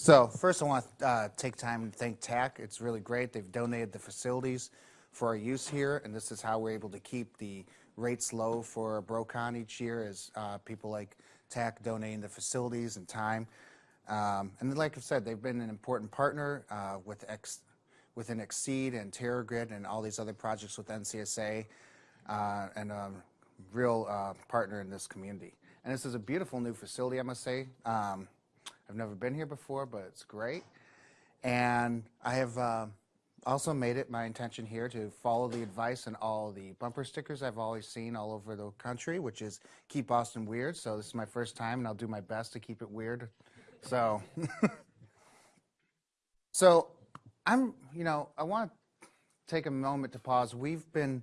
So first I want to uh, take time to thank TACC. It's really great. They've donated the facilities for our use here, and this is how we're able to keep the rates low for BroCon each year is uh, people like TACC donating the facilities and time. Um, and like I said, they've been an important partner uh, with X, within XSEDE and TeraGrid and all these other projects with NCSA uh, and a real uh, partner in this community. And this is a beautiful new facility, I must say. Um, I've never been here before, but it's great. And I have uh, also made it my intention here to follow the advice and all the bumper stickers I've always seen all over the country, which is keep Austin weird. So this is my first time, and I'll do my best to keep it weird. So, so I'm, you know, I want to take a moment to pause. We've been,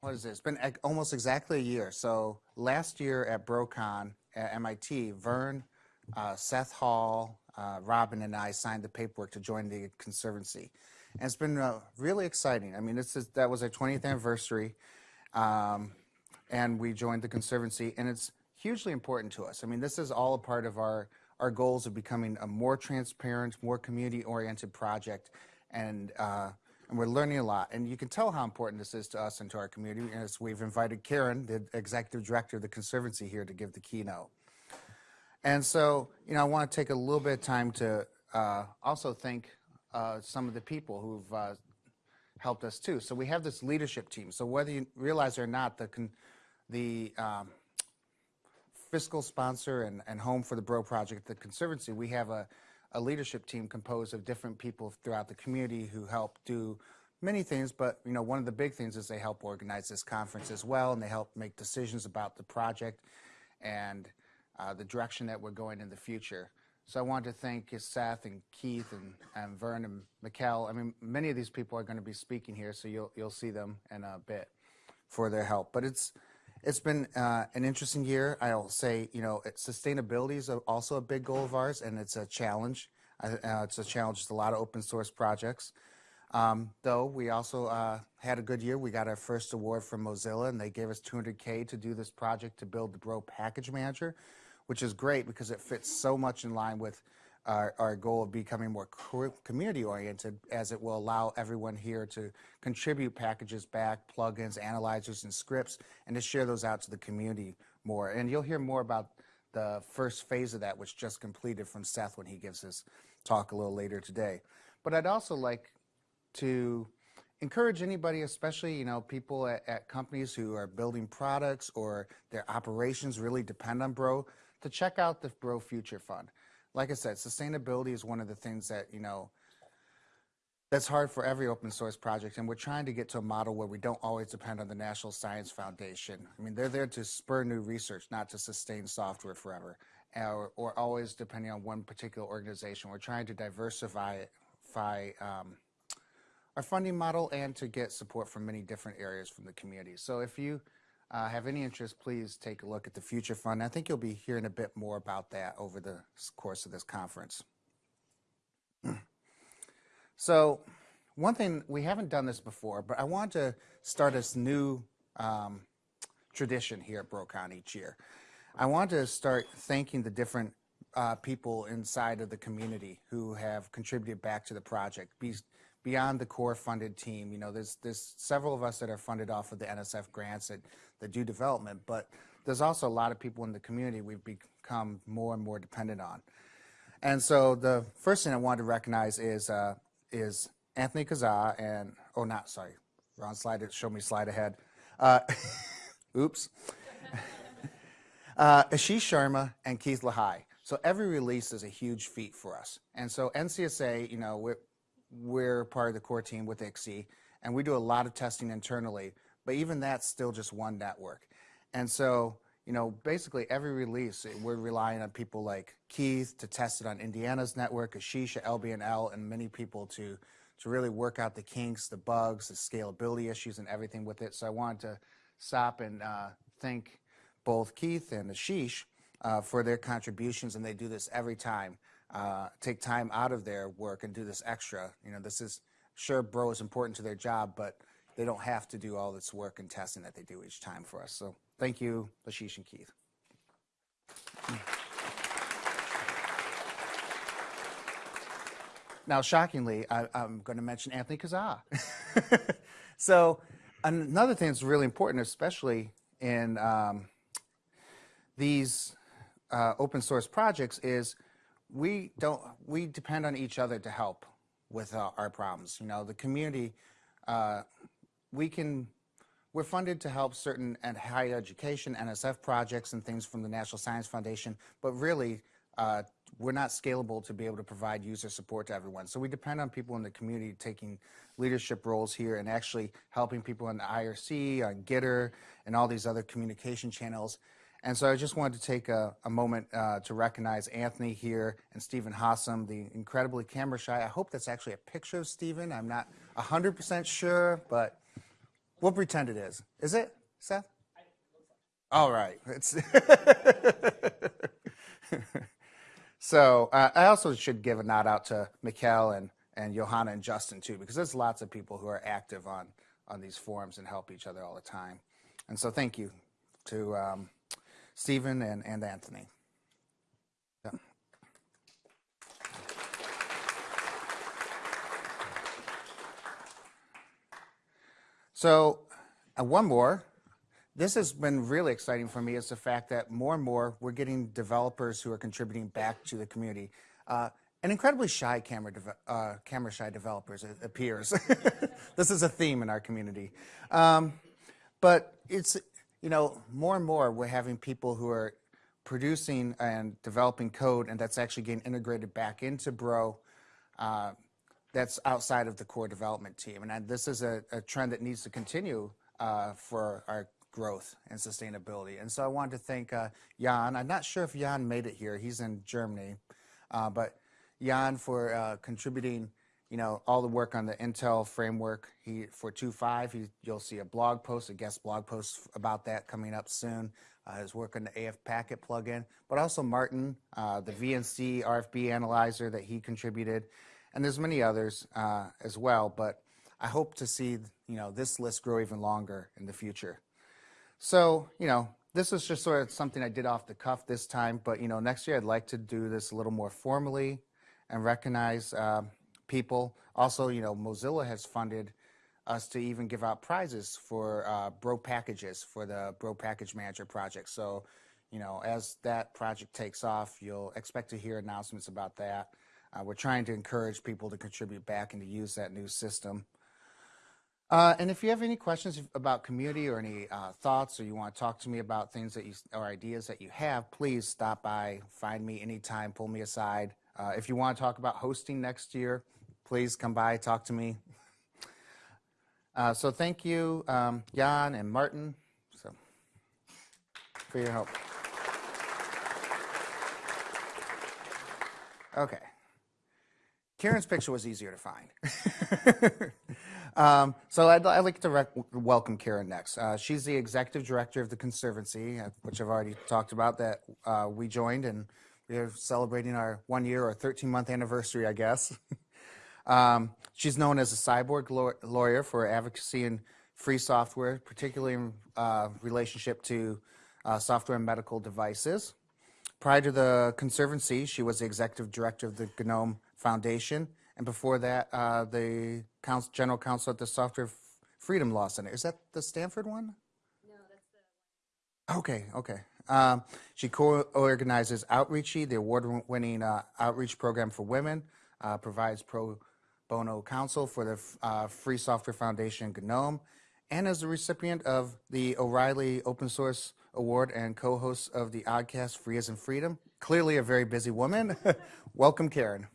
what is it? It's been almost exactly a year. So last year at BroCon at MIT, Vern uh, Seth Hall, uh, Robin, and I signed the paperwork to join the Conservancy. And it's been uh, really exciting. I mean, this is, that was our 20th anniversary, um, and we joined the Conservancy, and it's hugely important to us. I mean, this is all a part of our, our goals of becoming a more transparent, more community-oriented project, and, uh, and we're learning a lot. And you can tell how important this is to us and to our community, as we've invited Karen, the Executive Director of the Conservancy, here to give the keynote. And so, you know, I want to take a little bit of time to uh, also thank uh, some of the people who've uh, helped us too. So we have this leadership team. So whether you realize it or not, the, the um, fiscal sponsor and, and home for the Bro Project, the Conservancy, we have a, a leadership team composed of different people throughout the community who help do many things, but you know, one of the big things is they help organize this conference as well, and they help make decisions about the project. And the direction that we're going in the future. So I want to thank Seth and Keith and, and Vern and Mikkel. I mean, many of these people are going to be speaking here, so you'll you'll see them in a bit for their help. But it's it's been uh, an interesting year. I'll say, you know, it, sustainability is also a big goal of ours, and it's a challenge. Uh, it's a challenge. It's a lot of open source projects. Um, though we also uh, had a good year. We got our first award from Mozilla, and they gave us 200K to do this project to build the Bro Package Manager which is great because it fits so much in line with our, our goal of becoming more community oriented as it will allow everyone here to contribute packages back, plugins, analyzers, and scripts, and to share those out to the community more. And you'll hear more about the first phase of that, which just completed from Seth when he gives his talk a little later today. But I'd also like to encourage anybody, especially you know people at, at companies who are building products or their operations really depend on Bro, to check out the Bro Future Fund. Like I said, sustainability is one of the things that, you know, that's hard for every open source project, and we're trying to get to a model where we don't always depend on the National Science Foundation. I mean, they're there to spur new research, not to sustain software forever, or, or always depending on one particular organization. We're trying to diversify um, our funding model and to get support from many different areas from the community. So if you uh, have any interest, please take a look at the Future Fund. I think you'll be hearing a bit more about that over the course of this conference. so one thing, we haven't done this before, but I want to start this new um, tradition here at BroCon each year. I want to start thanking the different uh, people inside of the community who have contributed back to the project. Beyond the core funded team, you know, there's, there's several of us that are funded off of the NSF grants that that do development, but there's also a lot of people in the community we've become more and more dependent on. And so the first thing I wanted to recognize is uh, is Anthony Kasza and, oh, not, sorry, wrong slide, show me slide ahead. Uh, oops. uh, Ashish Sharma and Keith Lehigh. So every release is a huge feat for us. And so NCSA, you know, we're, we're part of the core team with ICSI, and we do a lot of testing internally. But even that's still just one network. And so, you know, basically every release, we're relying on people like Keith to test it on Indiana's network, Ashish at LBNL, and many people to, to really work out the kinks, the bugs, the scalability issues, and everything with it. So I wanted to stop and uh, thank both Keith and Ashish uh, for their contributions, and they do this every time. Uh, take time out of their work and do this extra. You know, this is, sure, Bro is important to their job, but they don't have to do all this work and testing that they do each time for us. So thank you, Ashish and Keith. now, shockingly, I, I'm going to mention Anthony Kasza. so, another thing that's really important, especially in um, these uh, open source projects, is we don't we depend on each other to help with uh, our problems. You know, the community, uh, we can we're funded to help certain and higher education, NSF projects and things from the National Science Foundation, but really uh, we're not scalable to be able to provide user support to everyone. So we depend on people in the community taking leadership roles here and actually helping people in the IRC, on Gitter, and all these other communication channels. And so I just wanted to take a, a moment uh, to recognize Anthony here and Stephen Hosom, the incredibly camera shy. I hope that's actually a picture of Stephen. I'm not 100% sure, but We'll pretend it is. Is it, Seth? All right. It's so uh, I also should give a nod out to Mikkel and, and Johanna and Justin too, because there's lots of people who are active on, on these forums and help each other all the time. And so thank you to um, Stephen and, and Anthony. Yeah. So uh, one more. This has been really exciting for me is the fact that more and more we're getting developers who are contributing back to the community. Uh, and incredibly shy camera, uh, camera shy developers, it appears. this is a theme in our community. Um, but it's, you know, more and more we're having people who are producing and developing code and that's actually getting integrated back into Bro. Uh, that's outside of the core development team. And this is a, a, trend that needs to continue uh, for our growth and sustainability. And so I wanted to thank uh, Jan. I'm not sure if Jan made it here. He's in Germany. Uh, but Jan for uh, contributing you know, all the work on the Intel framework. He For 2.5, you'll see a blog post, a guest blog post about that coming up soon. Uh, his work on the AF Packet plugin, but also Martin, uh, the VNC RFB analyzer that he contributed, and there's many others uh, as well, but I hope to see you know this list grow even longer in the future. So you know this is just sort of something I did off the cuff this time, but you know next year I'd like to do this a little more formally and recognize uh, people. Also, you know Mozilla has funded us to even give out prizes for uh, Bro packages for the Bro Package Manager project. So you know as that project takes off, you'll expect to hear announcements about that. Uh, we're trying to encourage people to contribute back and to use that new system. Uh, and if you have any questions about community or any uh, thoughts or you want to talk to me about things that you or ideas that you have, please stop by, find me anytime, pull me aside. Uh, if you want to talk about hosting next year, please come by, talk to me. Uh, so thank you, um, Jan and Martin, so, for your help. Okay. Karen's picture was easier to find. um, so I'd, I'd, like to welcome Karen next. Uh, she's the executive director of the Conservancy, uh, which I've already talked about that uh, we joined and we're celebrating our one year or 13 month anniversary, I guess. um, she's known as a cyborg law lawyer for advocacy and free software, particularly in uh, relationship to uh, software and medical devices. Prior to the Conservancy, she was the executive director of the GNOME Foundation, and before that, uh, the counsel, general counsel at the Software Freedom Law Center. Is that the Stanford one? No, that's the. Okay, okay. Um, she co-organizes Outreachy, the award-winning uh, outreach program for women, uh, provides pro bono counsel for the uh, Free Software Foundation GNOME, and is the recipient of the O'Reilly Open Source Award and co-host of the oggcast Free as in Freedom. Clearly a very busy woman. Welcome, Karen.